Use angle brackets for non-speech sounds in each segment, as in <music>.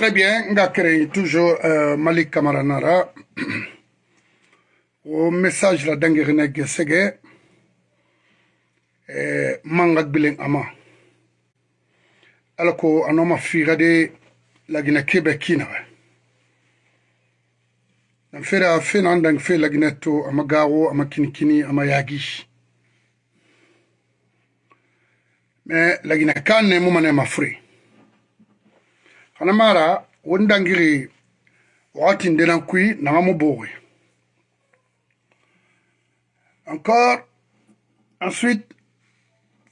Très bien, nga créé toujours euh, Malik Kamaranara. Au message la dangere gesege eh, manga bilen ama. Alako anoma figade la gina kebe kina. Nan fera fena andang fe la gina to ama gawo ama kinikini ama yagi. Mais la gina kane mumane mafri. hana mara wondangiri wakati ndenan kui nanga mobogwe encore ensuite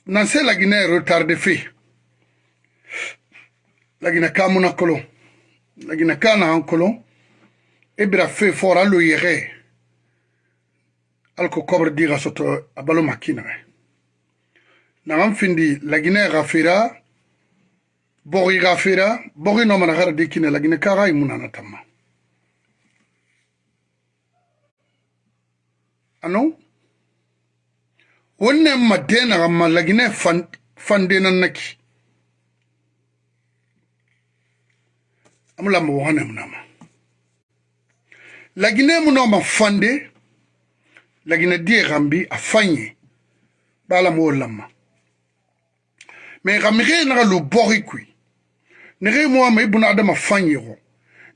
nanse lagina retarde fe lagina ka muna kolon lagina ka nahan kolon i bira fe fora lo yɛgɛ ala ko kɔbri diga soto a balo ma kinaŋɛ naŋan findi laginɛ ga fera bogo iga fera bogo ino mana gara dikine lagine kaga imunana e tamma ano? Wonne madena gamma lagine fan fandenan naki. Amulamba wohane munama lagine munoma fande lagine die gambi afanye bala mo lamma me gamire naga lu borikui nege ye moama e bunadama fan ye go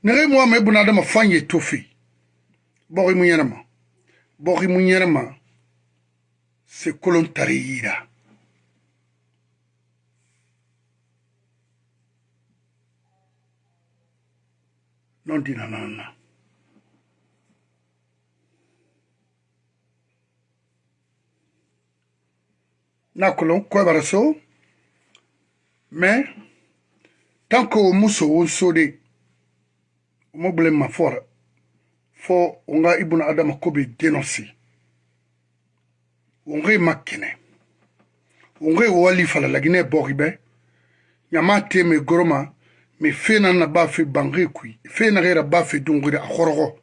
nege ye moama e bunadama fan ye tofe. Bogi mu yɛrɛma bogi mu yɛrɛma se kolon tari yira non dina nanna na kolon kwebara so mais tanke o mu sowo sode o mu bile ma fɔre fɔ o ŋa ibuna adama ko be denɔsi o ŋe ma kene o ŋe wali fala lagine bɔgi bɛ ɲama te me goroma me fena na ba fe bange kui. Fena ge ra ba fe dungure a khorogo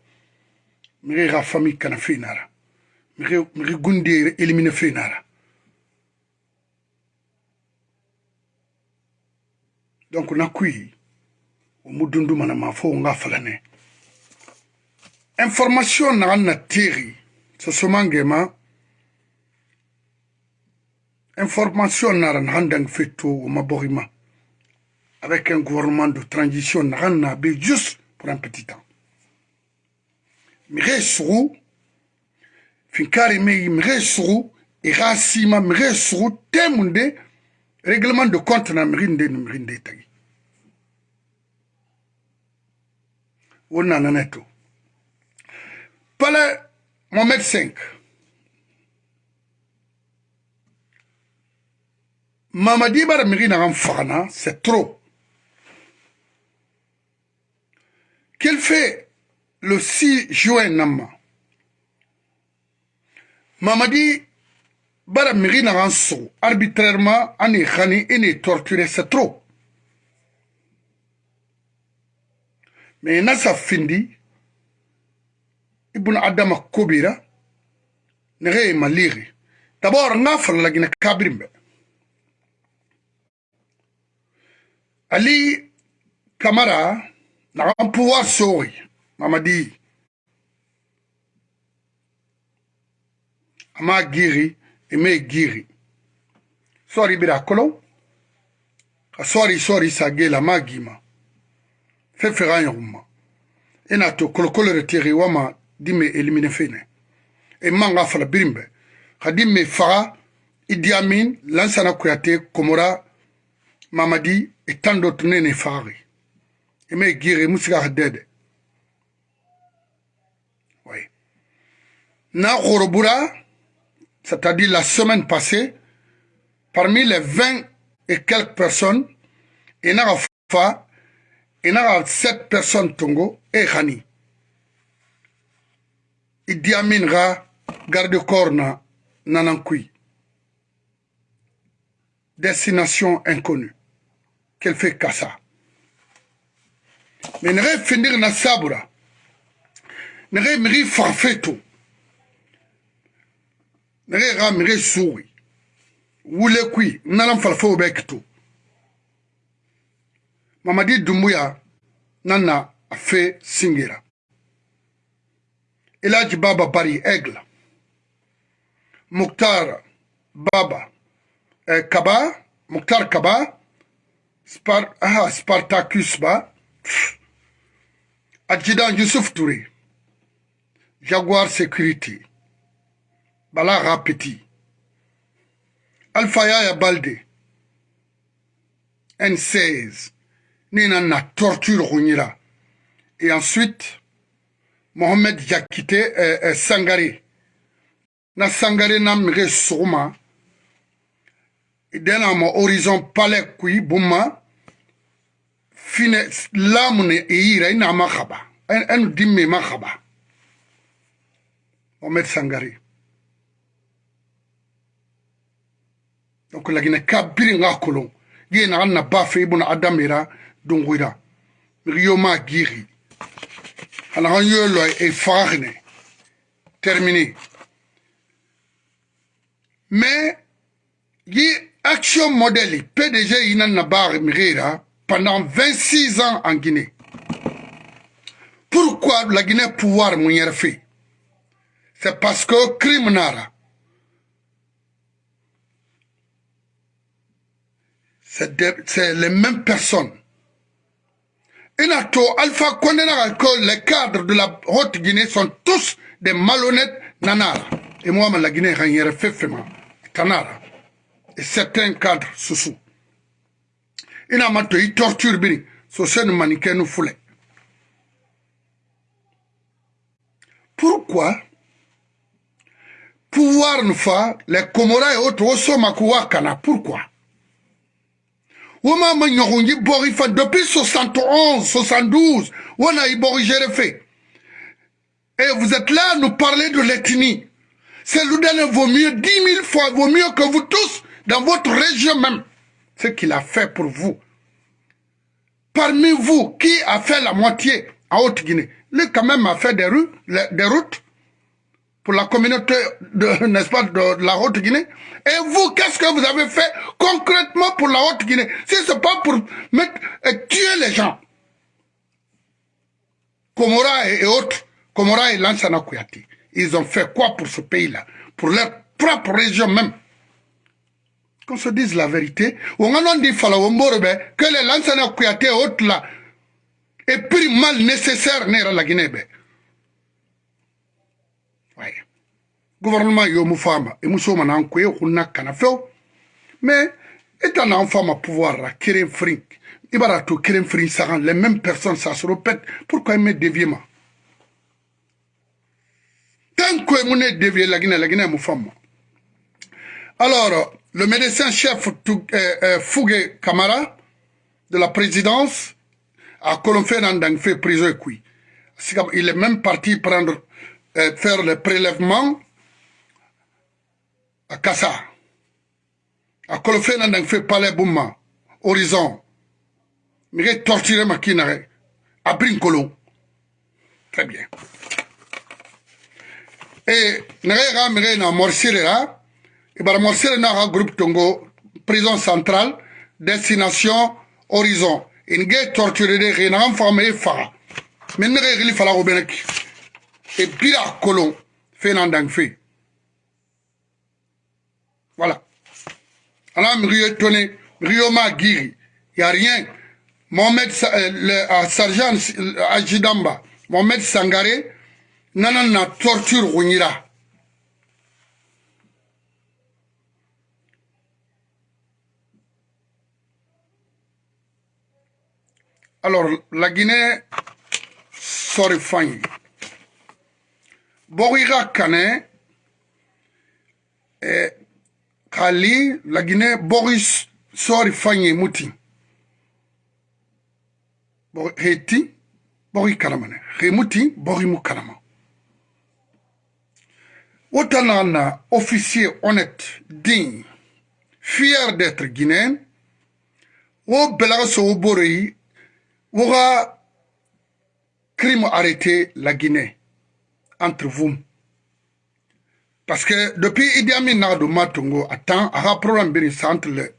me ge ga fami kana fena ra me ge me ge gunde elimine fena ra donc na kui o mudundu mana ma information na na avec un gouvernement de transition naran na be juste pour un petit temps. Mire mire irasima mire temunde règlement de compte na mirinde ni mirinde tagi wonna naneto pale Mohamed 5 Mamadi bara miri na fagana, c'est trop. Qu'il fait le 6 juin nama. Mamadi bara miri na so arbitrairement ani khani ini torturé, c'est trop. Mais nasa findi ibn adama kobira nege maliri. D'abord ngafar lagina kabrimbe. Ali Kamara n'a un pouvoir sori, Mamadi. Ama giri, ime giri. Sori bira kolo. Ka sori sori sagela magima. Fefe ga nyuma ina e to kolokolo re tiri wama dime elimine fene. E manga fala birimbe. Ka dimme faga idi amin lansana kuyate komora mamadi e tan do tunene fari. Ime giri musiga dede. Oui na gorobura c'est-à-dire la semaine passée, parmi les 20 et quelques personnes, il y a il y a 7 personnes tongo et Khani. Il dit Aminra, garde-corps na Nanankui. Destination inconnue. qu'elle fait qu'à ça. Mais ne finir na sabura. Ne miri farfeto. nage ga mire suwi wule kwi nalan falfo be kito mamadi dumbuya nana afe singira ilaji baba bari egla. Muktar baba eh, kaba muktar kaba Spar, aha, spartacus ba. Adjudant yusuf touré. Jaguar security. Bala Rapeti Alpha Yaya Balde N16 Nina na torture Rounira et ensuite Mohamed Yakite euh, euh, Sangare na Sangare na mire sogoma dena horizon palais kui buma fine lamune eira ina en dimme ma khaba Mohamed Sangare donc lagina kabiri nga kolon ye na na bafe ibuna adamira dunguira riyo ma giri. Anakan yolo e fagne terminé. Mais yi action modèle PDG ina na bar mirira pendant 26 ans en Guinée. Pourquoi la Guinée pouvoir mon fait c'est parce que crime nara c'est les mêmes personnes Inato, Alpha Kondena, que les cadres de la Haute-Guinée sont tous des malhonnêtes nanara. Et moi, la Guinée, fait tanara. Et certains cadres sous Ina mato, ils torturent bini. So c'est une maniquet nous foulait. Pourquoi pouvoir nous faire les Comoras et autres au Somakuakana Pourquoi? Depuis 71 72 wona i bɔri géré fait et vous êtes là à nous parler de l'ethnie. C'est Loudane vaut mieux 10 000 fois vaut mieux que vous tous dans votre région même. Ce qu'il a fait pour vous. Parmi vous qui a fait la moitié en Haute-Guinée? Lui quand même a fait des, rues, des routes pour la communauté, n'est-ce pas, de la Haute-Guinée. Et vous, qu'est-ce que vous avez fait concrètement pour la Haute-Guinée? Si ce n'est pas pour mettre, tuer les gens. Komora et, autres, Komora et Lansana Kouyati, ils ont fait quoi pour ce pays-là? Pour leur propre région même. Qu'on se dise la vérité. On a dit que les Lansana Kouyati et autres là, est plus mal nécessaire dans la Guinée. Gouvernement yo mu fama e muso mana an koye hunna kana few mais eta na an fama pouvoir la keren frin ibara to keren frin sagan les mêmes personnes ça se répète. Pourquoi il me dévier ma tant que mon dévié la Guinée la Guinée mu fama alors le médecin chef euh, euh, Fougue Kamara de la présidence a dans fait prison il est même parti prendre euh, faire le prélèvement akasa. Akolo fe na ndenge fe pale buma horizon. Mege torture maki na ge abri nkolo. Très bien. E na ge ga mege na morsire la e bara morsire na ga groupe tongo prison centrale destination horizon. Ene ge torture de ge na ga mfaga e mege faga me ne ge gili fala go beneki e bira kolon fe na ndenge fe. Voilà. Alors, Rio Tone, Rio Magiri, il n'y a rien. Mohamed euh, le, Sergent Ajidamba, Mohamed Sangare, nana na torture Rounira. Alors, la Guinée, sorry, fine. Borira Kane, eh, kali la Guinée Boris sori fanye muti. Heti bori kalamane hemuti bori mu kalama Autant officier honnête digne fier d'être guinéen wo belaga so bori woga crime arrêté la Guinée entre vous parce que depuis Idi Amin Nado Matungo, attend, a un problème entre le,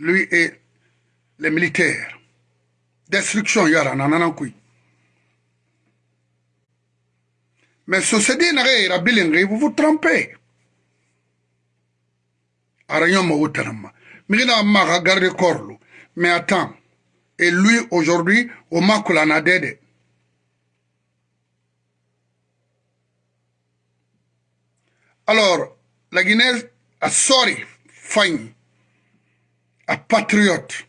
lui et les militaires. destruction yara nanana kui mais société nage ira bilingue vous vous trompez. Ara ñoma wutanama migina maga garde corps mais attends. Et lui aujourd'hui au makula alors la Guinée a sorry fine a patriote.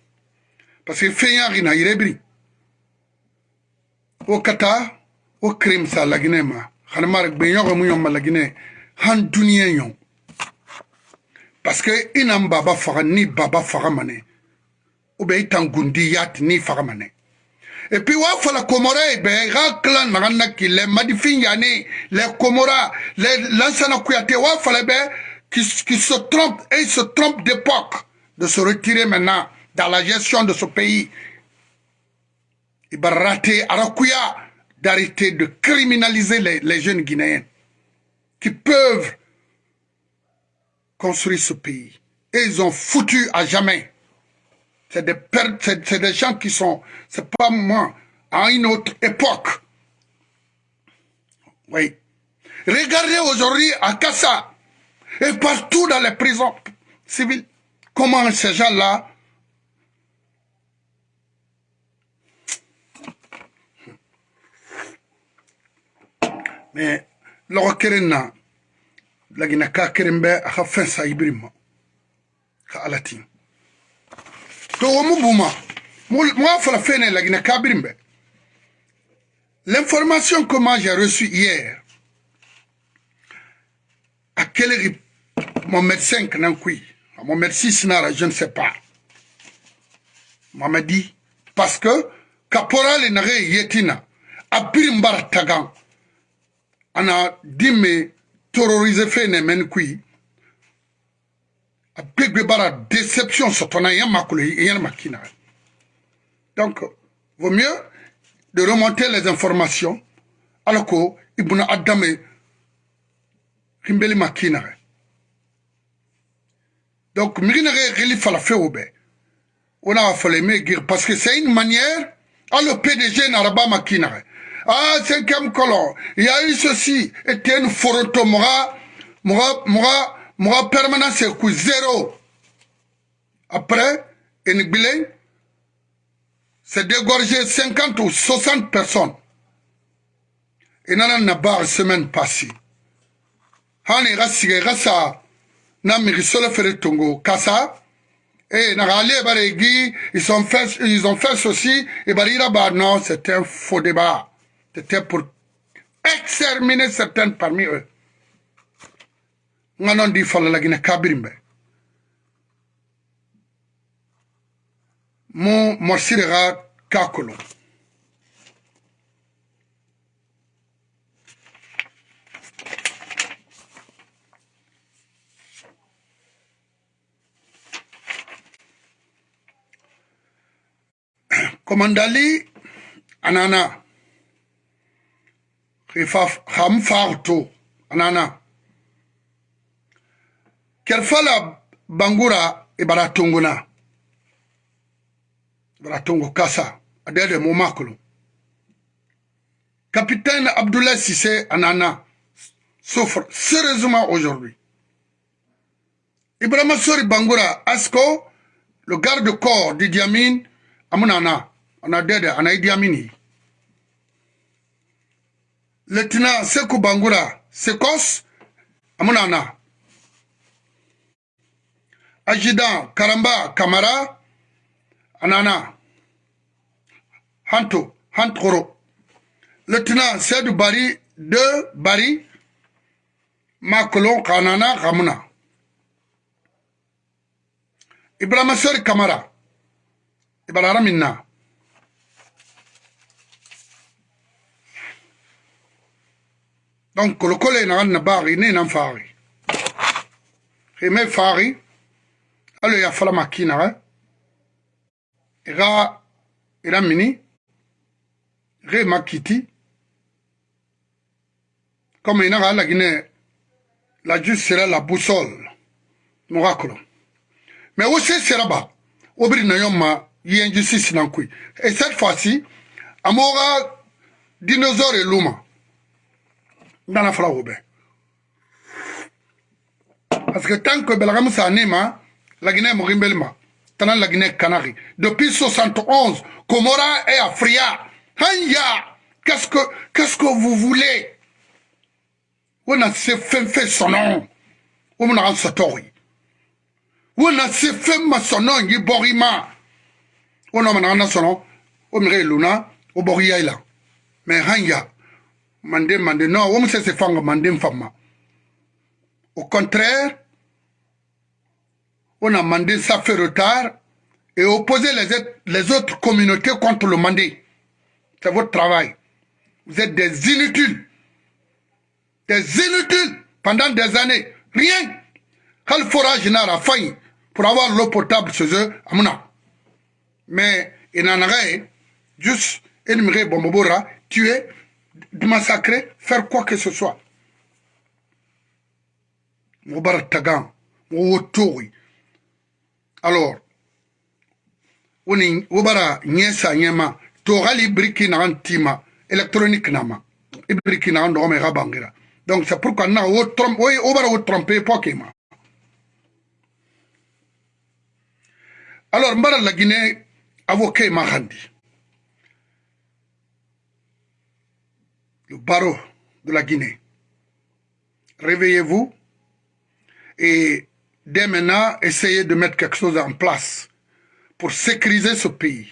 Parce que fɛn y'a gina yɛrɛ biri o kata o crime sa laginɛ ma. Xana mara gbeɲɔgɔ mu yɔn ma laginɛ han duniya yɔn parce que i nan baba faga ni baba faga manɛ ou bien i tan gundi yati ni faga manɛ et puis wa fala komora be ga clan magana ki le madifin yani les komora les lansana kuyate wa fala be qui, se trompe et se trompe d'époque de se retirer maintenant dans la gestion de ce pays. Il va rater Arakuya d'arrêter de criminaliser les, les, jeunes Guinéens qui peuvent construire ce pays. Et ils ont foutu à jamais. C'est des, c'est des gens qui sont, c'est pas moi, à une autre époque. Oui. Regardez aujourd'hui à Kassa et partout dans les prisons civiles, comment ces gens-là mais lɔgɔ kelen na lagina ka kelen bɛ a ka fɛn sa ibiri ka ala ti l'information que moi j'ai reçue hier à quel mon médecin kanan kui mon médecin sinara je ne sais pas m'a dit parce que caporal nare yetina a birin bara tagan ana dimme terroriser fe ne men a gbegbe bara déception sotona yan makolo yan makina donc vaut mieux de remonter les informations alors que ibuna adame rimbeli makina donc migina reli fala feo be ona fala me gir parce que c'est une manière à le PDG n'araba makina ah, cinquième colon, il y a eu ceci, était une photo, moi, moi, moi, moi, permanent, c'est coup zéro. Après, une billet, c'est dégorgé 50 ou 60 personnes. Et nana na bar semaine passée. Hani rasa na tongo kasa. Rale baregi, ils ont fait, ils ont fait ceci, et barira bah non, c'était un faux débat. C'était pour exterminer certains parmi eux. nga non di falalagina kabirimbe mu morsire ga kakolo. Komandali anana. Ham farto anana. Kerfala bangura ibara tunguna ibara tungu kasa adede mo makulu capitaine Abdoulaye Sissé anana. Souffre sérieusement aujourd'hui. Ibrahima Sori Bangura Asko le garde-corps de Diamine amunana. Ana dede ana Idi Amini. Lieutenant Sekou Bangura Sekos amunana Adjudant Karamba Kamara Anana Hanto Hantoro. Lieutenant Sedou Bari de Bari Makolon Kanana Ramuna. Ibrahima Sori Kamara Ibarara Minna. Donc kolokolo na na ne nan fari. Khime fari alo ya fala makina ga ira ira mini? Re makiti? Comme ina ga la guinée la juste sera la boussole. Morakolo mais aussi sera ba obri na yoma yi injustice nan kui et cette fois-ci amoga dinosaure luma. Ndana fala wo parce que tant que belagamu sa nema la Guinée morimbelma tana la Guinée Canari depuis 71 Comora et Afria hanya qu'est-ce que qu'est-ce que vous voulez? On a fait fait son nom. On a sa tori on a fait ma son nom yi borima. On a mana son nom. O mire luna o boriya ila mais hanya mande mande non on se se fanga mande fama. Au contraire on a mandé ça fait retard et opposer les, les autres communautés contre le mandé. C'est votre travail. Vous êtes des inutiles. Des inutiles pendant des années. Rien. Quel forage n'a failli pour avoir l'eau potable chez eux, amuna. Mais il en a juste énumérer Bombobora, tuer, massacrer, faire quoi que ce soit. Moubarak Tagan, Mouwotori, alors woni wobara nyesa nyema to gali briki na antima électronique nama. E briki na ndo me gabangira donc c'est pourquoi na wo trompe wo wobara wo tromper pokema alors mbara la Guinée avocat mahandi le barreau de la Guinée. Réveillez-vous et dès maintenant, essayer de mettre quelque chose en place pour sécuriser ce pays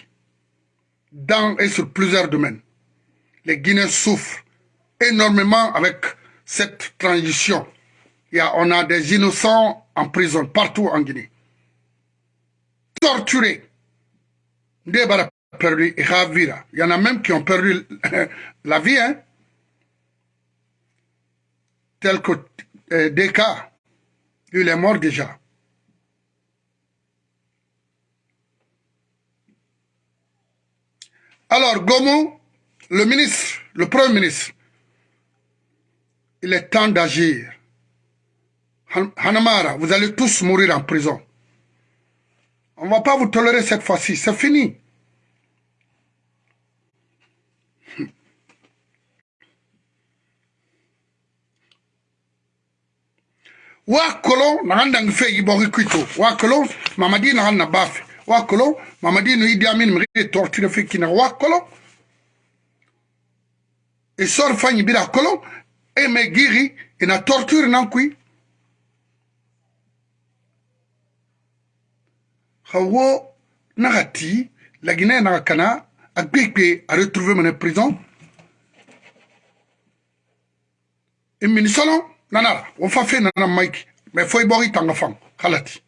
dans et sur plusieurs domaines. Les Guinéens souffrent énormément avec cette transition. On a des innocents en prison partout en Guinée. Torturés. Il y en a même qui ont perdu <laughs> la vie, hein. Tel que euh, des il est mort déjà. Alors, Gomu, le ministre, le premier ministre, il est temps d'agir. Hanamara, vous allez tous mourir en prison. On ne va pas vous tolérer cette fois-ci, c'est fini. Wa kolon na ganda fe yi bogi kuito wa kolon mamadi na na bafe mamadi no idi amin mri torture fe kina. Wa kolon e sor fanyi bira. Kolon e me giri e na torture nan kui hawo nagati la Guinée na kana a a retrouver mon prison. E mini nanara wo fa fe nana mike. Mais foi bori tanga fam khalati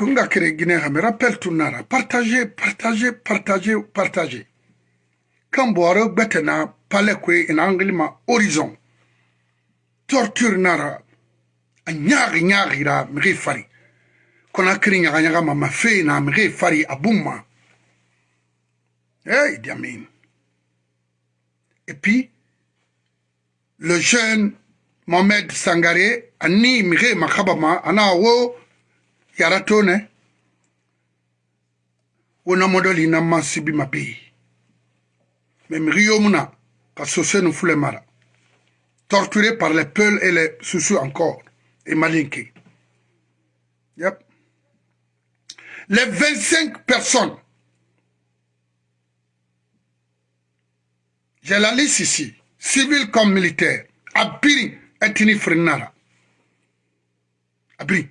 Donc, on a créé Guinée, mais rappelle tout nara. Partagez, partagez, partagez, partagez. Quand boire, betena, palais kwe, en anglais, ma horizon. Torture nara. A nyari nyari ra, mri fari. Kona kiri nyaga ma mafe na mri fari abouma. Eh, Idi Amin. Et puis, le jeune Mohamed Sangaré, ani mire makabama, ana wo, yara to ne wona modoli na masibi mabe mais mrio muna ka sose no fule mara. Torturé par les peuls et les soucis encore et malinqué yep. Les 25 personnes. J'ai la liste ici. Civil comme militaire abiri etini frenara. Abiri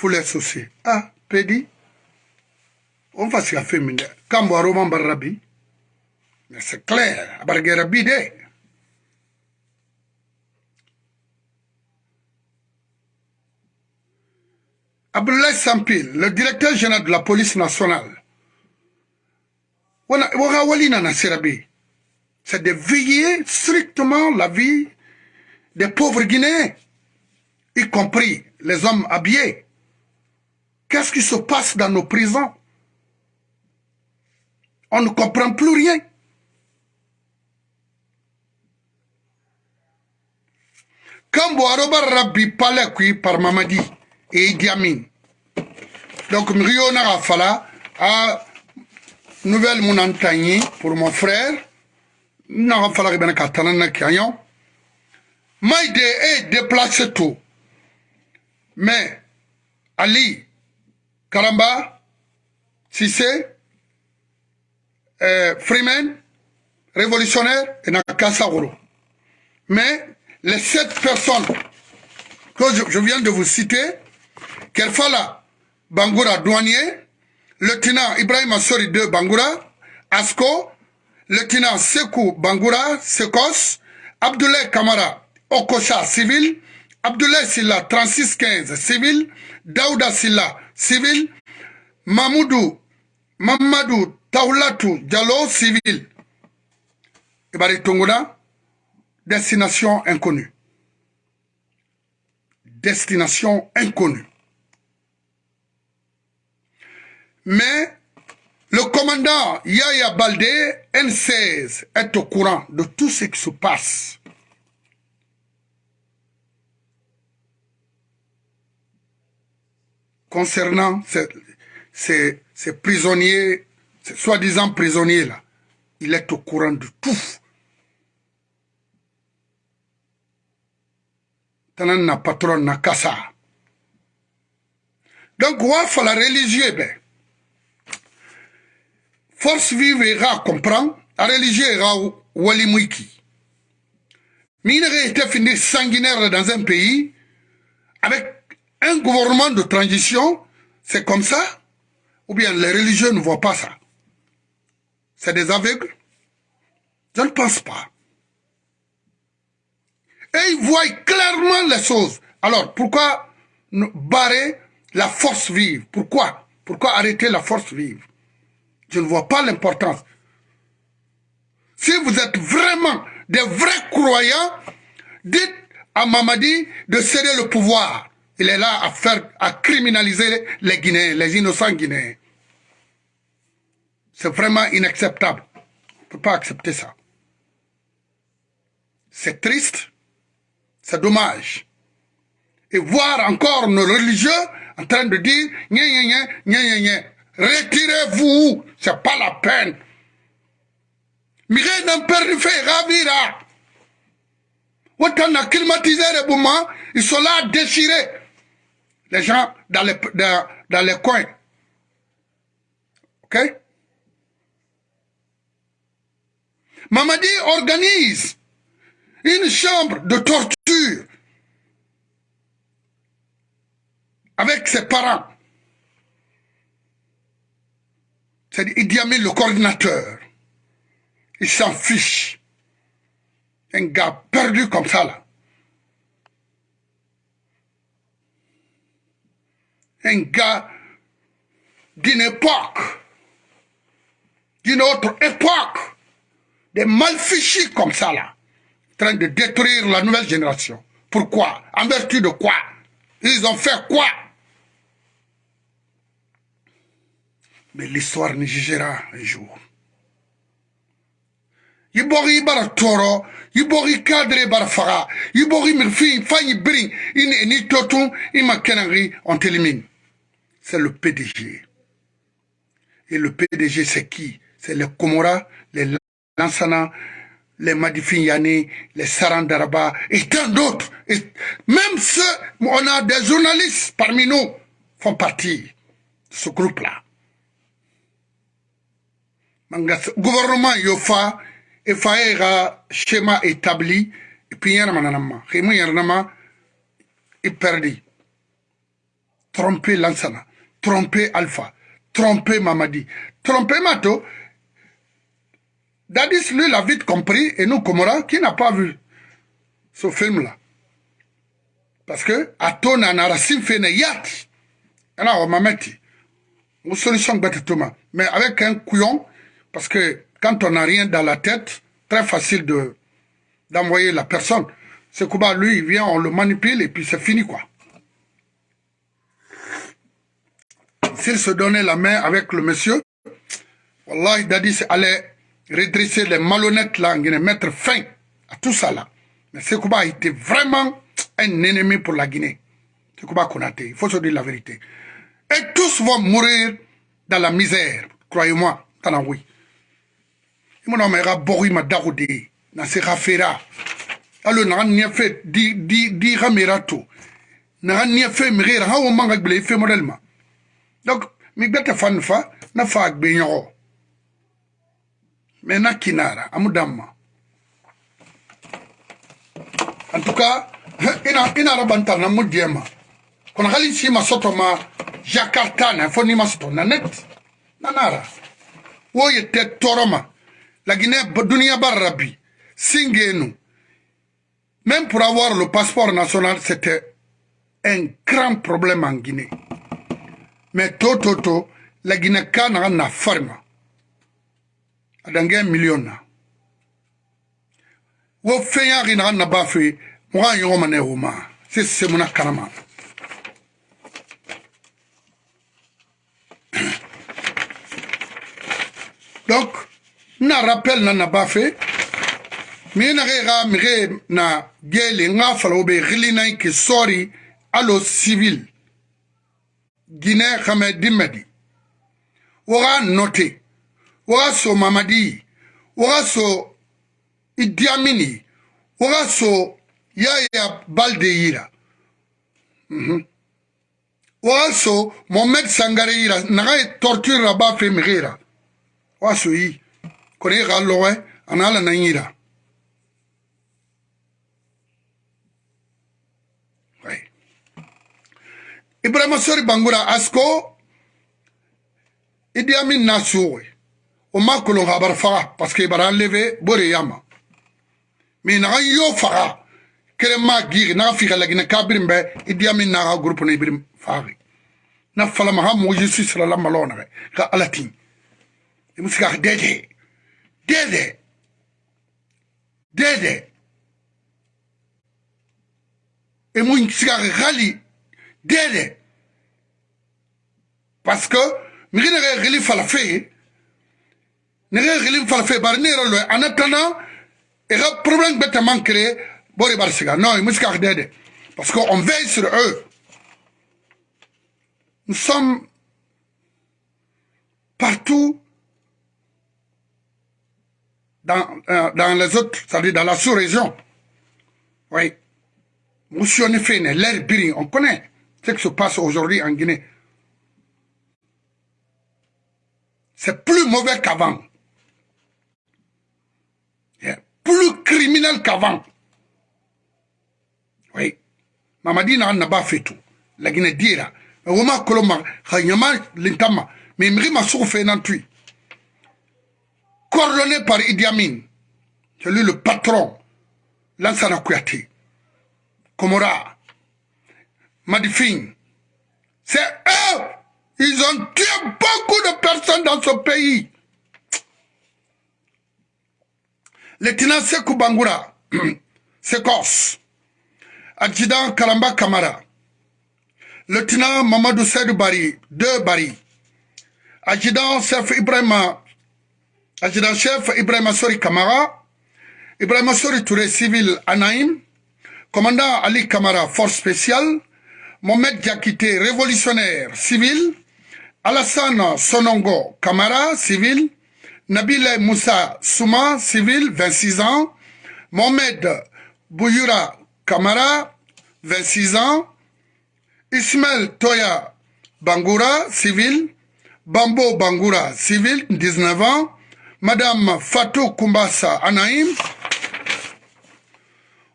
fula sose ah pedi. On fa siga fe min dɛ kambo a roman bar rabi mais c'est clair a barge rabi de Abdoulaye Sampil, le directeur général de la police nationale, c'est de veiller strictement la vie des pauvres Guinéens, y compris les hommes habillés. Qu'est-ce qui se passe dans nos prisons? On ne comprend plus rien. Quand Boaroba Rabbi parlait par Mamadi et Idi Amin, donc Mrio Narafala a nouvelle mon pour mon frère, Narafala Ribena Katanana Kanyon, Maïde est déplacé tout. Mais Ali, Karamba, Sissé, euh, Freeman, révolutionnaire et Nakasagoro. Mais les sept personnes que je, viens de vous citer, Kerfala Bangoura douanier, lieutenant Ibrahim Assori de Bangoura, Asko, lieutenant Sekou Bangoura, Sekos, Abdoulaye Kamara, Okocha civil, Abdoulaye Silla 3615 civil, Daouda Silla civil, Mamoudou, Mamadou Taoulatou Diallo civil. Ibari Tongona, destination inconnue. Destination inconnue. Mais le commandant Yaya Baldé, N16, est au courant de tout ce qui se passe. Concernant ces, prisonniers, ces soi-disant prisonniers-là. Il est au courant de tout. na patron na kasa. Donc, wa la religieux, ben. Force vive ira comprend, la religieux ira wali mwiki. Mine était fini sanguinaire dans un pays avec un gouvernement de transition, c'est comme ça Ou bien les religieux ne voient pas ça? C'est des aveugles? Je ne pense pas. Et ils voient clairement les choses. Alors, pourquoi barrer la force vive? Pourquoi? Pourquoi arrêter la force vive? Je ne vois pas l'importance. Si vous êtes vraiment des vrais croyants, dites à Mamadi de céder le pouvoir. Il est là à faire, à criminaliser les Guinéens, les innocents Guinéens. C'est vraiment inacceptable. On ne peut pas accepter ça. C'est triste, c'est dommage. Et voir encore nos religieux en train de dire retirez-vous, c'est pas la peine. Mire n'en perd fait ravira. Autant a climatisé les boumans, ils sont là déchirés les gens dans les, dans, les coins. OK? Mamadi organise une chambre de torture avec ses parents. C'est Idi Amin le coordinateur. Il s'en fiche. Un gars perdu comme ça là. Un gars d'une époque, d'une autre époque, des malfichis comme ça là, en train de détruire la nouvelle génération. Pourquoi? En vertu de quoi? Ils ont fait quoi? Mais l'histoire nous jugera un jour. yibori bara toro yibori cadre bara faga yibori mirfi fanyi bring ini ni totun ima kenangi on t'élimine c'est le PDG. Et le PDG, c'est qui? C'est les Komora, les Lansana, les Madifinyani, les Sarandaraba et tant d'autres. Et même ceux, on a des journalistes parmi nous, font partie de ce groupe-là. Gouvernement Yofa, faut un schéma établi, et puis il y a un. Tromper Lansana tromper Alpha, tromper Mamadi, tromper Mato. Dadis, lui, l'a vite compris, et nous, Komora, qui n'a pas vu ce film-là. Parce que, Ato nanara simfene yati. Alors, on m'a mis. Une solution bête Mais avec un couillon, parce que quand on n'a rien dans la tête, très facile de d'envoyer la personne. Sekouba, lui, il vient, on le manipule et puis c'est fini, quoi. S'il se donnait la main avec le monsieur, Wallah, Dadis allait redresser les malhonnêtes là, mettre fin à tout ça là. Mais Sekouba était vraiment un ennemi pour la Guinée. Sekouba il faut se dire la vérité. Et tous vont mourir dans la misère, croyez-moi, dans oui. Il m'a dit, il m'a dit, na se ka fera alo na ramera to na model ma donc mi fan fa na fa gbe nyo me na kinara amudamma en tout cas <laughs> ina ina rabanta na mudiema kuna hali si masoto ma jakarta na fo ni masoto na net na nara. Wo yete toroma la guinée dunia barabi Singenu, même pour avoir le passeport national, c'était un grand problème en Guinée. mais to to to laginaka naga na farima adange million na. Wo fɛn yaki naga na ba fe moga ɲɔgɔn ma ne woma se semuna kanama <coughs> donc na rappel na na ba fe mi nage ga mige na gele nga falawo be xilinai ke sori alo civil. Guinée khame dimedi. Waga note. Waga so mamadi. Waga so Idi Amini so Yaya Balde yira mm -hmm. waga so Mohamed Sangare yira naga torture la ba fe mi gira waga so yi kone ga lowe anala na ibrahima sori bangura asko idi amin na suwe o ma kolon habar faga parce que bara enlevé bore yama. Mi na yo faga kere ma giri na fi kala gina kabirin be idi amin na ga groupe na ibrim fagi na fala ma ha mo yesu sala la malona ka alatin e musika dede dede dede e mo sika gali dede parce que migi nege xili fala fe nege xili fala fe bari ne yɛrɛ lo en attendant i ka problème bɛ tɛman créé bori bari siga non i musika dede parce que on veille sur eux. Nous sommes partout dans, euh, dans les autres, c'est-à-dire dans la sous-région. Oui. Monsieur Nefene, l'air on connaît ce qui se passe aujourd'hui en Guinée. C'est plus mauvais qu'avant. Plus criminel qu'avant. Oui. Mamadi n'a pas fait tout. La Guinée dira. Moins, Koloma, Khanyama, Lintama, mais Mrima Soufé Nantui. Coordonné par Idi Amin. C'est lui le patron. Lansana Kouyaté. Komora. Madifin. C'est eux. Ils ont tué beaucoup de personnes dans ce pays. Lieutenant Sekou Bangoura, <clears throat> Sekos, adjudant Kalamba Kamara, lieutenant Mamadou Seydou Bari, deux Bari, adjudant chef Ibrahim, adjudant chef Ibrahim Sori Kamara, Ibrahim Sori Touré civil Anaïm, commandant Ali Kamara force spéciale, Mohamed Diakité, révolutionnaire civil, Alassane Sonongo Kamara, civil, Nabil Moussa Souma, civil, 26 ans, Mohamed Bouyura Kamara, 26 ans, Ismaël Toya Bangoura, civil, Bambo Bangoura, civil, 19 ans, Madame Fatou Kumbasa Anaïm,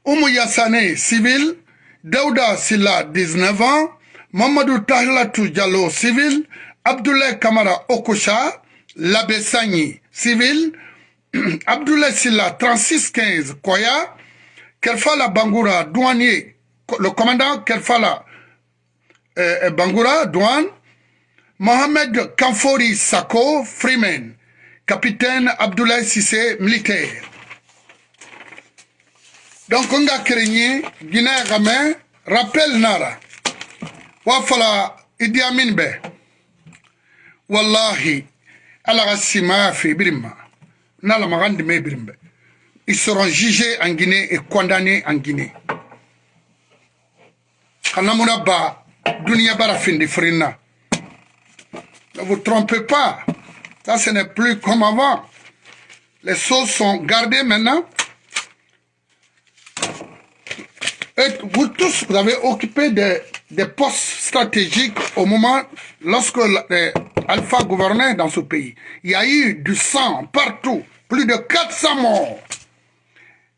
Oumou Yassane, civil, Daouda Silla, 19 ans, Mamadou Tahlatou Diallo, civil, Abdoulaye Kamara Okosha, Labessani, civil, <clears throat> Abdoulaye Silla, 3615 Koya, Kelfala Bangoura, douanier, le commandant Kelfala euh, Bangoura, douane, Mohamed Kamfori Sako, Freeman, capitaine Abdoulaye Sissé, militaire. Donc on nga kerenye guinée game rappel nara. Wa fala idi amin be. Wallahi ala ga sima fe birima nala magandi me birimbe ils seront jugés en Guinée et condamnés en Guinée. Kanamuna ba dunia bara findi frina ne vous trompez pas. Ça ce n'est plus comme avant. Les choses sont gardées maintenant Vous tous, vous avez occupé des, des postes stratégiques au moment lorsque Alpha gouvernait dans ce pays. Il y a eu du sang partout, plus de 400 morts.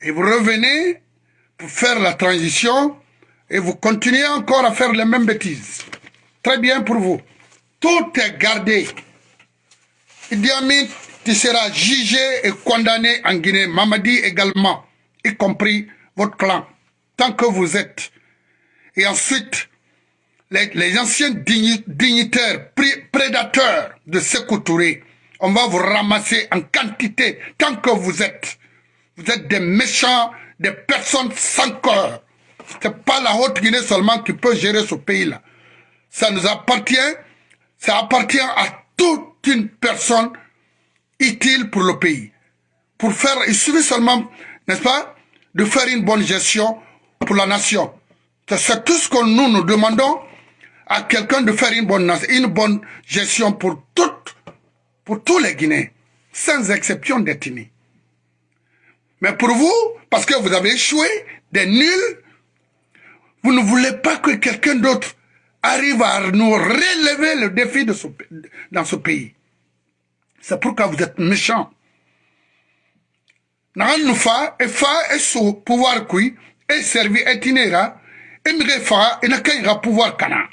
Et vous revenez pour faire la transition et vous continuez encore à faire les mêmes bêtises. Très bien pour vous. Tout est gardé. Idi Amin, tu seras jugé et condamné en Guinée. Mamadi également, y compris votre clan tant que vous êtes. Et ensuite, les, anciens dignitaires, prédateurs de Sékou Touré, on va vous ramasser en quantité tant que vous êtes. Vous êtes des méchants, des personnes sans cœur. C'est pas la Haute-Guinée seulement qui peut gérer ce pays-là. Ça nous appartient, ça appartient à toute une personne utile pour le pays. Pour faire, il suffit seulement, n'est-ce pas, de faire une bonne gestion pour la nation. C'est tout ce que nous nous demandons à quelqu'un de faire une bonne, une bonne gestion pour, toutes, pour tous les Guinéens, sans exception d'ethnie. Mais pour vous, parce que vous avez échoué, des nuls, vous ne voulez pas que quelqu'un d'autre arrive à nous relever le défi de ce, dans ce pays. C'est pourquoi vous êtes méchants. nagan nu fa e fa e so pouvoir kui e servi e tine ra e mige faga e na kaɲi ga pouvoir kana.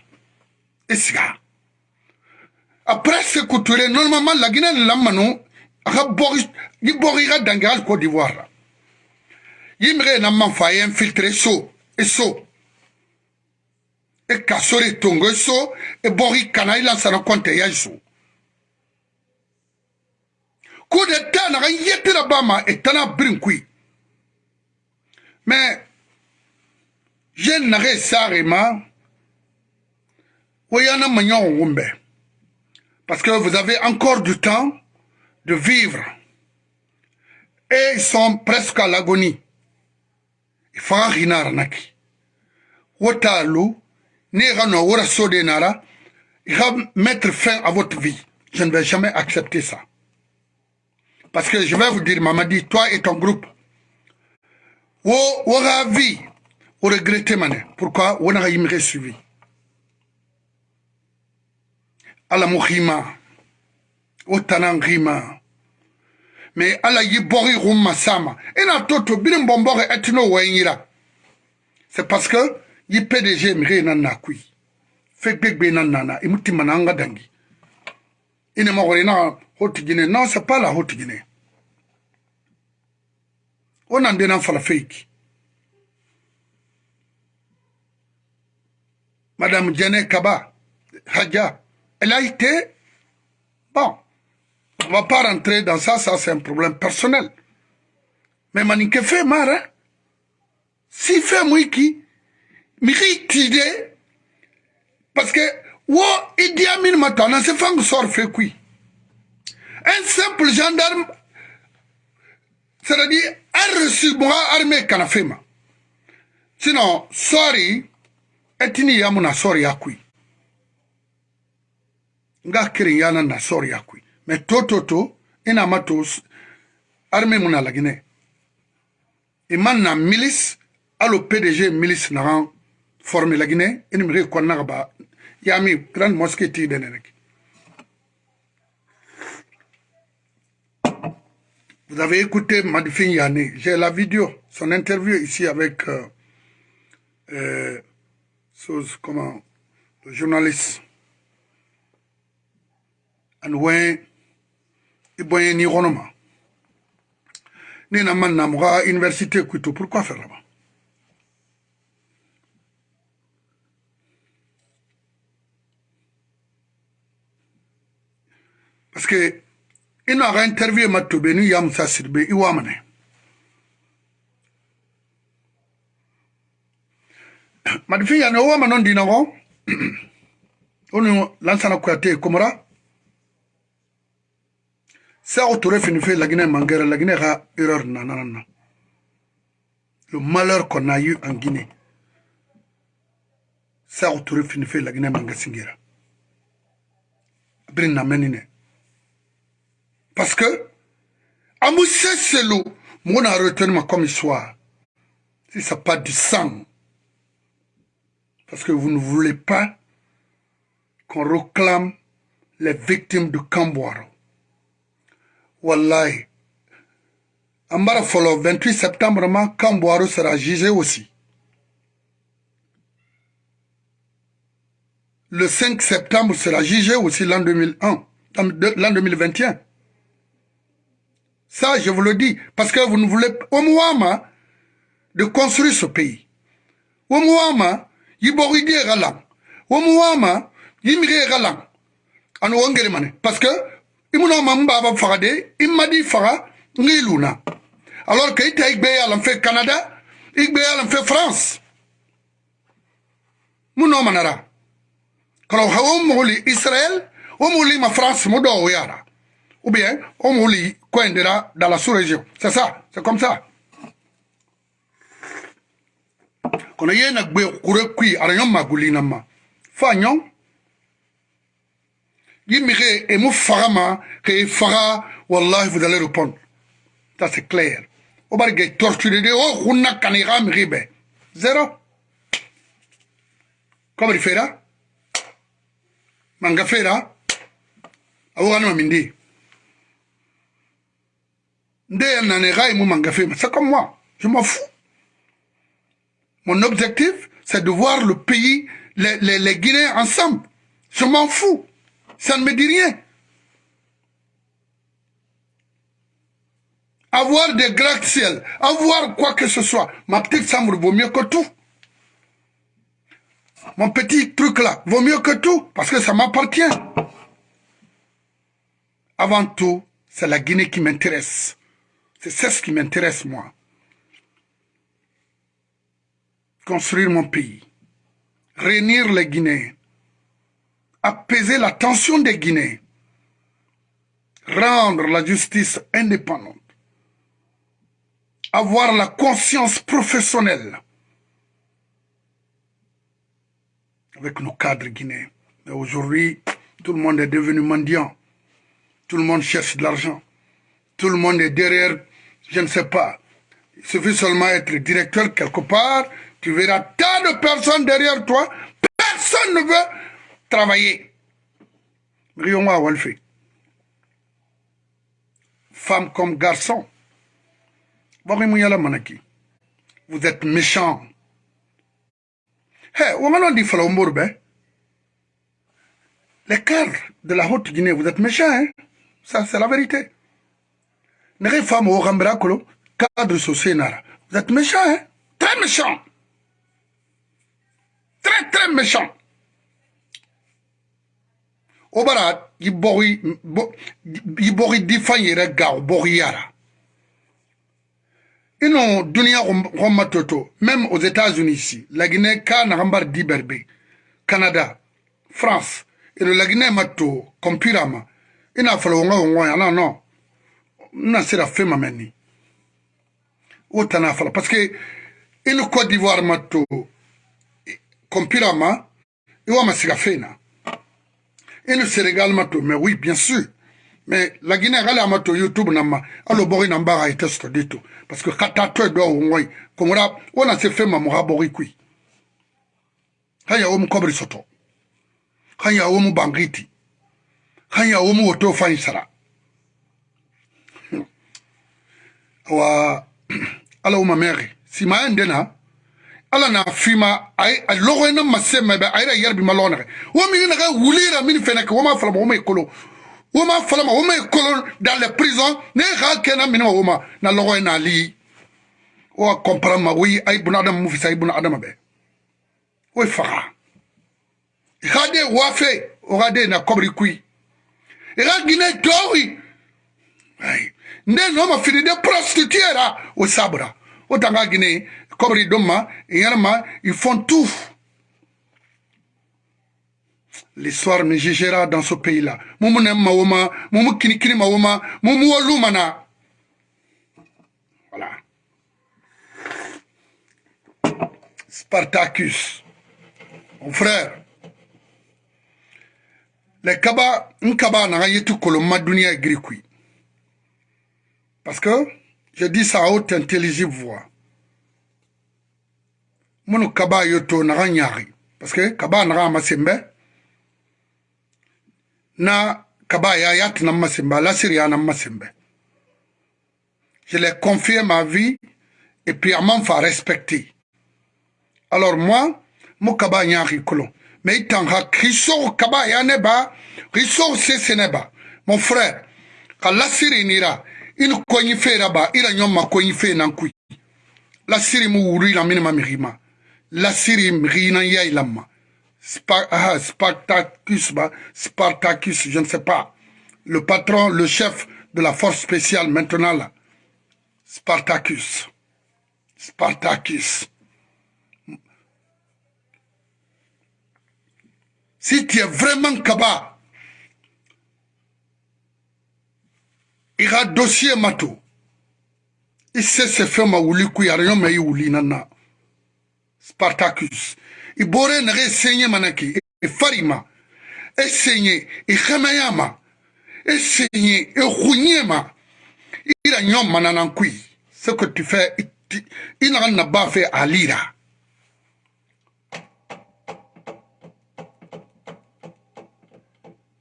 E siga. Après se kuture normalement lagina ni lamanu a ka bɔgi i bɔgi i ka dange hali cote d'ivoire. La i mige e na man fa e infiltre so e so. E kaso re tongo e so e bɔgi kana e i lansana kɔnte ya so coup d'état na ga yetira bama e tana brinkui mais je n'aurais sarima Oyana Magnon Wumbe. Parce que vous avez encore du temps de vivre. Et ils sont presque à l'agonie. Il faut rinar naki. Wotalu, Nerano Wora Sodenara, il va mettre fin à votre vie. Je ne vais jamais accepter ça. Parce que je vais vous dire, Mamadi, toi et ton groupe, Wo, Wora vie, regretté mané. Pourquoi? Wona yimre suivi ala mo khima o tanan khima. Mais ala yi bori rumma sama. Ina toto birin bombore etino wayira c'est parce que yi PDG mi nan na kui. Fe gbegbe nan nana imuti mananga dangi. Na hoti gine non c'est pas la hoti gine on en dénan fala fake Madame Djene Kaba, Hadja, elle a été... Bon, on va pas rentrer dans ça, ça c'est un problème personnel. Mais Manique fait marre, hein? Si fait mwiki, miri tide, parce que, wo matana, c'est fang sort fait quoi? Un simple gendarme, c'est-à-dire un resubora armé kanafema. Sinon, sorry, etini yamuna sorry yakui. Nga kirin yana na sorry yakui. Me toto to, ina matos, armé muna lagine. Iman na milice, alo PDG milice naran formé lagine, eni mre kwa nagaba, yami grand mosquée ti deneneki. Vous avez écouté Madifin Yane, j'ai la vidéo, son interview ici avec euh, euh, chose comment le journaliste. Anwen iboyen ni ronoma ni na man na mga université kuito pourquoi faire là-bas? Parce que ina ga interview matobe ni ya musa sirbe iwa mane? <clears throat> Madifin yani owa manon dina go? <clears throat> Onu lansana kuyate komora? Sa o tore fini fe lagine mangere lagine ga erreur na na na le malheur qu'on a eu en Guinée. Sa o tore fini fe lagine mangasingira brin na menine. Parce que amoussé selo mon a retenu comme histoire. Si ça pas du sang. Parce que vous ne voulez pas qu'on réclame les victimes de Camboiro wallahi. An bara 28 septembre ma Camboiro sera jugé aussi. Le 5 septembre sera jugé aussi l'an 2001 l'an 2021 ça je vous le dis parce que vous ne voulez au Mouama de construire ce pays. Au Mouama yiboridi galang au Mouama yimire galang anu wongere mane parce que imuno mamba ba fagade imadi faga ngiluna alors que ita igbe yalan fait Canada igbe yalan fait France. Muno manara. Kalau hawo muli Israël o muli ma France mo do yara ou bien muli koendera dans la sous-région. C'est ça c'est comme ça. Kono yena gbe kure kui aranyo magulina ma. Fa nyon yimire et mou farama que fara wallahi vous allez répondre. Ça c'est clair. O bari ge torturer de o hunna kanira miribe il fait là manga fait là awogano mindi nde nane gai mou manga fait c'est comme moi je m'en fous mon objectif c'est de voir le pays les, les, les Guinéens ensemble je m'en fous ça ne me dit rien. Avoir des gratte-ciel, avoir quoi que ce soit, ma petite chambre vaut mieux que tout. Mon petit truc là vaut mieux que tout, parce que ça m'appartient. Avant tout, c'est la Guinée qui m'intéresse. C'est ce qui m'intéresse, moi. Construire mon pays. Réunir les Guinéens apaiser la tension des Guinéens, rendre la justice indépendante, avoir la conscience professionnelle avec nos cadres guinéens. Mais aujourd'hui, tout le monde est devenu mendiant. Tout le monde cherche de l'argent. Tout le monde est derrière, je ne sais pas. Il suffit seulement d'être directeur quelque part, tu verras tant de personnes derrière toi. Personne ne veut travailler. Femme comme garçon. Vous êtes méchant. Hey, les cadres de la Haute-Guinée, vous êtes méchants, hein? Ça, c'est la vérité. Les femmes au cadre social, vous êtes méchants, hein? Très méchants. Très, très méchants. o bara i bogi i bogi di fan yɛrɛ ga o bogi yara ino duniya gomma toto même aux états-unis ici laginɛ ka nagambar di berbe canada france ino laginɛ ma to kompira ma ina fala wonga wonga ya no no na sira fema meni o tana parce que ino côte d'ivoire ma to kompira ma iwa masiga fena et le Sénégal mato mais oui bien sûr. Mais la Guinée elle a mato YouTube nama allo bori namba a été studié tout. Parce que kata to do ngoi komora on a se fait ma mo bori kui haya o mu kobri soto. Haya o mu bangiti haya o mu oto fa isara awa <clears throat> ala wo mamɛɛge sima ye nde na ala na fima logo na mase mɛbɛ a yɛrɛ yɛrɛ bi ma lɔgɔ nɛgɛ wo min nɛgɛ wulira min fɛnɛ kɛ wo ma falama wo ma i kolo wo ma falama wo ma i kolo dans les prisons ne ka kɛ na minɛ wo ma na lɔgɔ ye n'ali wo e kɔmpara ma wo yi ayi buna adama mu fisa ayi buna adama bɛ wo ye faga i ka de wafe o ka de na kɔbiri kui. I ka ginɛ tɔwi ayi no ma fini de prostituera o sabra autant qu'à Guinée, Kobri Doma, et Yarma, ils font tout. L'histoire me jugera dans ce pays-là. Moumou nem maoma, moumou kinikini maoma, moumou walumana. Voilà. Spartacus, mon frère. Les kaba, un kaba n'a tout koloma dunia grikui. Parce que, je dis ça à haute intelligible voix. Mon kaba yoto n'a rien Parce que kaba n'a rien masembe. Na kaba ya yat na masembe, la syria na masembe. Je l'ai confié ma vie et puis à m'en faire respecter. Alors moi, mon kaba nyari kolon. Mais il t'en a kaba ya neba, riso se seneba. Mon frère, quand la syrie nira, il konyi fe raba, il a nyoma konyi fe nankui. La syrie mu wuri la minima mirima. La syrie mrina ya ilama. Ah, Spartacus, Spartacus, je ne sais pas. Le patron, le chef de la force spéciale maintenant là. Spartacus. Spartacus. Si tu es vraiment Kaba, i ka dosiye ma to i se se fɛn ma wuli ku yara ɲɔ mɛ i wuli na na spartacus. I bore nɛgɛ senye mana ki i fari ma e senye i hɛmɛya ma e senye e hunye ma i ra ɲɔ mananan kui se ko ti fɛ i naga na ba fɛ ali ra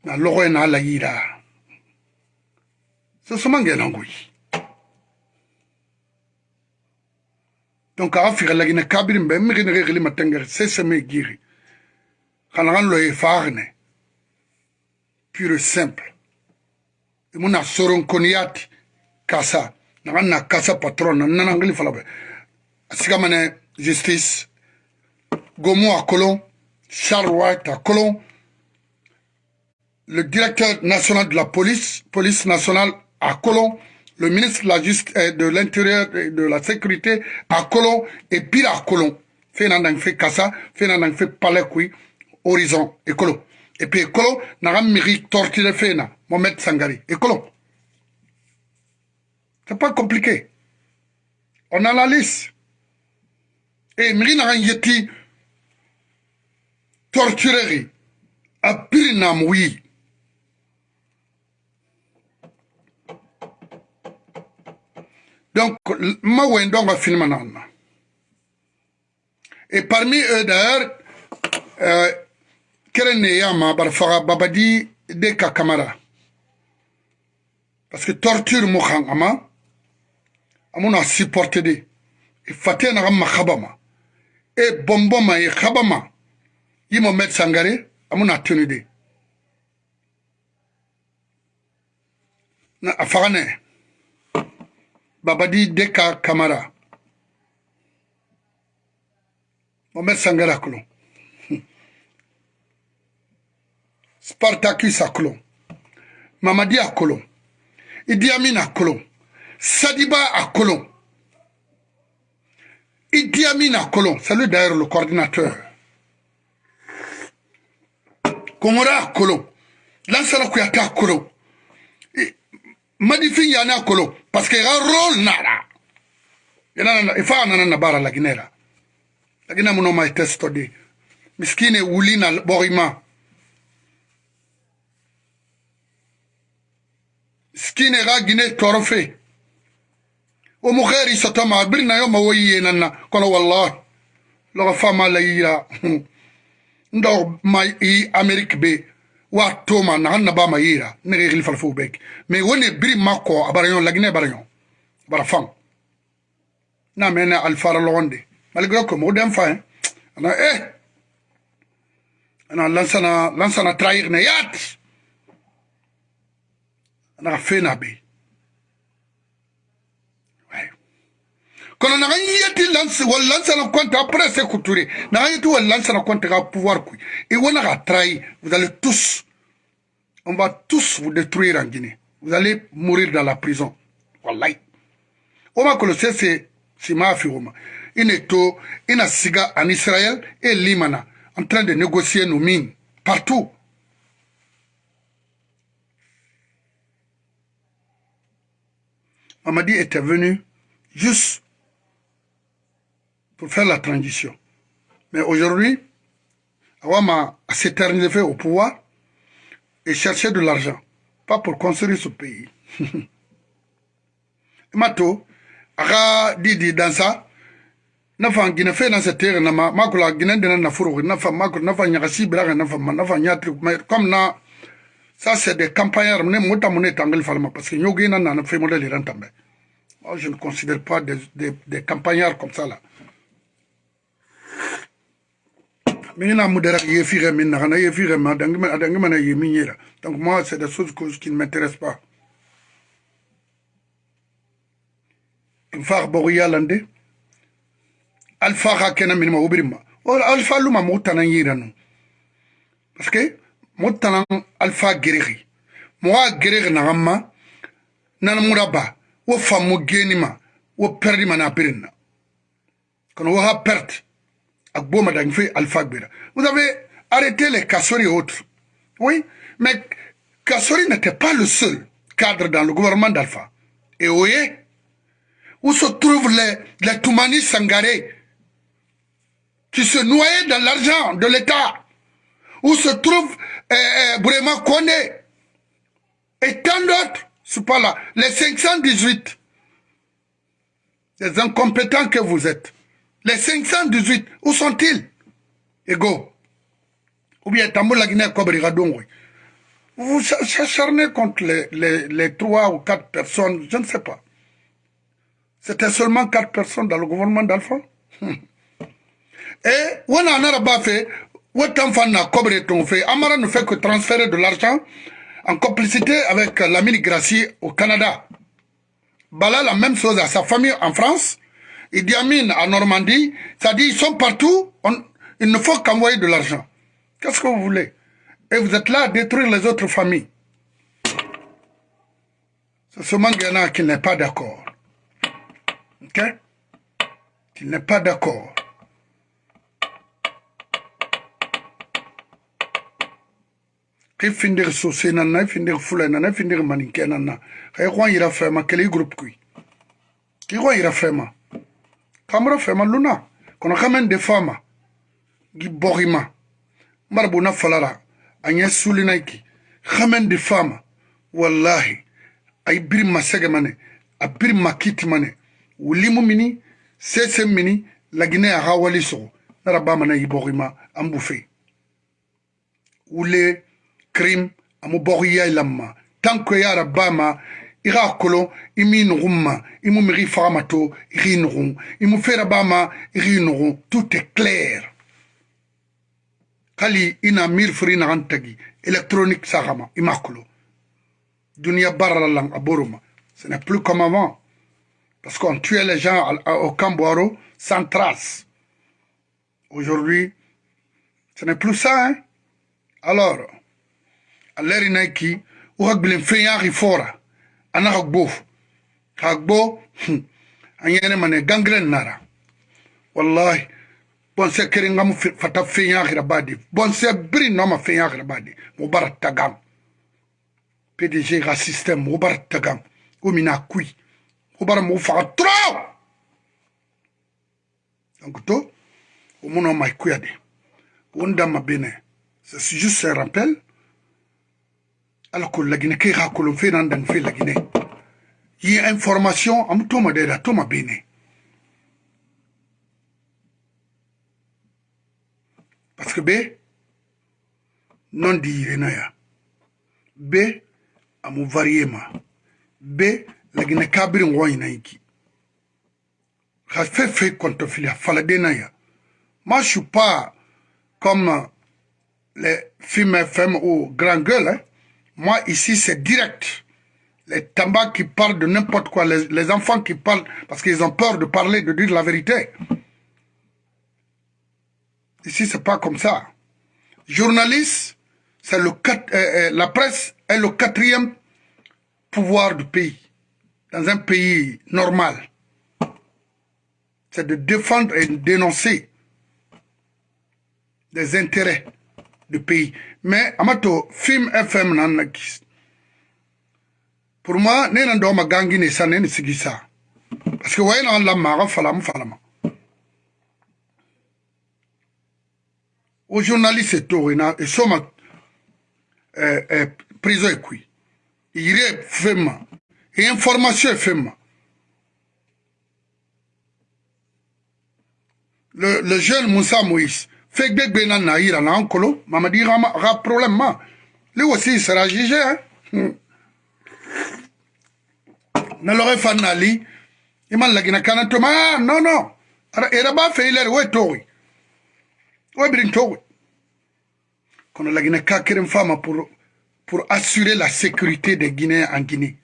na lɔgɔ ye n'a la yira sesemangena nguyi donc axa firalagina kabiri mbe mixini xexili matengeri seseme giri xana xan loye faxine pure simple. Imuna soronkoniyati kasa naxan na kasa patron na nanangili falabe. Asigamane justice. Gomo a colon. Charles white à colon. Le directeur national de la police police nationale à Colomb, le ministre de la Justice, de l'Intérieur et de la Sécurité à Colomb et pire à Colomb. Fait nan fait Kassa, fait nan fait Palais Horizon et. Et puis Colomb n'a pas mérité torturer fait na, Mohamed Sangari et. C'est pas compliqué. On a la liste. Et Miri n'a dit torturer. A pire nam oui. Donc, ma wendong a filmé Et parmi eux, d'ailleurs, euh, Keren Yama, Barfara Babadi, Deka Kamara. Parce que torture Moukhang Ama, Amuna supporté de. Et Fateh Nagama Khabama. Et Bomboma et Khabama. Yimo Met Sangare, Amuna tenu de. Na Afarane. Babadi Deka Kamara. Mohamed Sangara Kolon. <laughs> Spartacus à Kolon. Mamadi à Kolon. Idi Amin à Kolon. Sadiba à Kolon. Idi Amin à Kolon. C'est lui d'ailleurs le coordinateur. Komora à Kolon. Lansana Kouyata à Kolon. Madifin Yana à Kolon. parce que ga role nara yana ifa nana na bara laginera lagina muno mai testo di miskine wulina borima miskine ga gine torofe o mu khairi satama birna yo mawoyi nana kono wallahi loga fama la yira ndo mai i amerique be wa toma na hanna ba mayira ne ge gilfal fu bek me woni biri makko abarayon lagne barayon bara fam na mena al fara londe malgré que mo dem fa ana eh ana lansana lansana trahir ne yat ana fena be kono na yeti lance wal lance na compte après c'est couturé na yeti wal lance na compte ga pouvoir ku et on a trahi vous allez tous on va tous vous détruire en Guinée. Vous allez mourir dans la prison. Wallahi. Va que c'est sima figoma ine to ina siga en Israël et Limana en train de négocier nos mines partout. Mamadi était venu juste pour faire la transition. Mais aujourd'hui, Awama s'éterniser au pouvoir et chercher de l'argent, pas pour construire ce pays. <laughs> Mato, aga didi dans ça, nafa gina fe na se tere na ma makula gina dina na furu nafa makula nafa nyakasi braga nafa nafa nyatri comme na ça c'est des campagnards ne mota mone tangel falma parce que nyogi na na fe modèle rentambe moi je ne considère pas des, des, des campagnards comme ça là mina mudara yefire mina kana yefire ma dangima adangima na yeminyera donc moi c'est des choses que, qui ne m'intéressent pas. Far bogo yalande alfa ka kena minima wo birima wala oh, alfa luma mo tanan yiranu parce que mo tanan alfa geregi mo wa geregi na gamma nan muraba wo famu genima wo perdima na birinna kono wo ha perte Vous avez arrêté les Kassori et autres. Oui, mais Kassori n'était pas le seul cadre dans le gouvernement d'Alpha. Et vous voyez, où se trouvent les, les Toumani Sangaré qui se noyaient dans l'argent de l'État Où se trouve eh, Brema Kone et tant d'autres, c'est pas là, les 518, les incompétents que vous êtes. Les 518, où sont-ils? Ego. Ou bien Tamboula Guinée Vous vous acharnez contre les, les, 3 ou 4 personnes, je ne sais pas. C'était seulement 4 personnes dans le gouvernement d'Alpha? Et, on a pas fait, Amara ne fait que transférer de l'argent en complicité avec l'ami Gracie au Canada. Bala la même chose à sa famille en France. Idi Amin en Normandie, dit ils sont partout, il ne faut qu'envoyer de l'argent. Qu'est-ce que vous voulez? Et vous êtes là à détruire les autres familles. C'est ce Mangana qui n'est pas d'accord. Ok? Qui n'est pas d'accord. Qui finir saucer nana, finir foulé nana, finir maniqué nana. Qui ira faire ma, quel groupe qui? Qui ira faire ma kamra fema luna kono kamen de fama. Gi borima. Marbu na falara anya sulina iki kamen de fama. Wallahi ay bir masege mane a bir makiti mane. Wulimu mini sese mini lagine a hawali sogo. Nara bama na yi borima ambufe wule krim amu boriya lamma tanko yara nugun ma i mu migi faga ma to i k'i nugun i mu fera ba ma i k'i nugun tout est clair. Hali i na miri fori nagan électronique sagama i ma kolo duniya barala lang a boro ma ce n'est plus comme avant. Parce qu'on tuait les gens au Camboiro sans trace. Aujourd'hui ce n'est plus ça hein. Alors à l'heure inaiki ou fen yaki fora ana ka gbo ka gbo an yene mane gangren nara. Wallahi bonse kere ngam fata fenya gira badi. Bonse bri no ma fenya gira badi. Mo bara tagam PDG ga système mo bara tagam o mina kui. Mo bara mo fa trop donc to o mono mai kuyade wonda ma bene c'est juste un rappel ala ko lagine ke ha kolon fe lagine. Yi information am toma de da toma bene. Parce que be non di renaya be amu variema be lagine kabirin woyi na yiki ha fe fe konto filia fala de na ya. Moi je suis pas comme les films FM ou grand gueule hein Moi, ici, c'est direct. Les tambas qui parlent de n'importe quoi, les, les, enfants qui parlent parce qu'ils ont peur de parler, de dire la vérité. Ici, c'est pas comme ça. Journaliste, c'est le euh, euh, la presse est le quatrième pouvoir du pays, dans un pays normal. c'est de défendre et dénoncer des intérêts du pays. mais ama to film fm nan na gis pour moi ne nan dɔma gangi ne sa ne ni sigi sa. Parce que wayi nan lamaga falam falama o journaliste torina e soma eh, eh, priso e qui e yire femma e information e femma le, le jeune Moussa Moïse fait que na naïra na ankolo, mamadi rama ra problème ma. Lui aussi sera jugé hein. Hmm. Na fanali, iman lagina kana ma non non. Era ba fe iler we towi. We brin towi. Kono lagina kakirin fama pour pour assurer la sécurité des Guinéens en Guinée.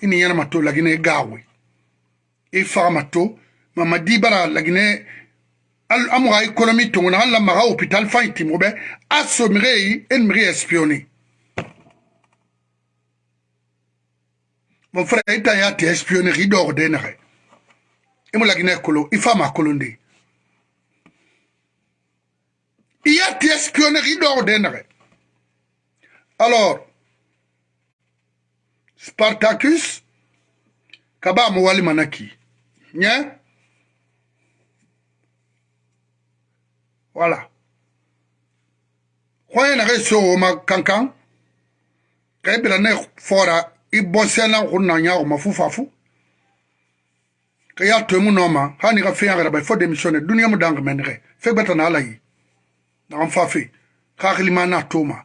Ini yana mato lagina gawe. E bara lagine amoga économie tongona an lamaga hôpital fan timo be a somire yi espionné mon frère ita ya te espionné ri dor de nare imo lagine kolo ifa ma kolonde iya te espionné ri dor de nare alors Spartacus kaba mo wali manaki. Nya Voilà. Khoye na so ma fora i bonsena kunna nya ma fufafu. Kaya to mu no ma hani ka fe ngara ba fo démissionner dunia mu dang men. Fe na alayi. Na am fafi. Ka khilima na toma.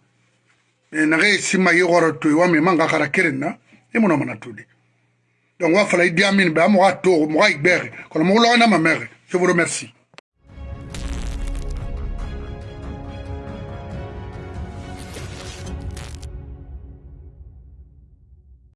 E na re sima yi goro to wa me manga kara kirin na. E mu no na tudi. Donc wa amin ba mo to ga na ma mere. Je vous remercie.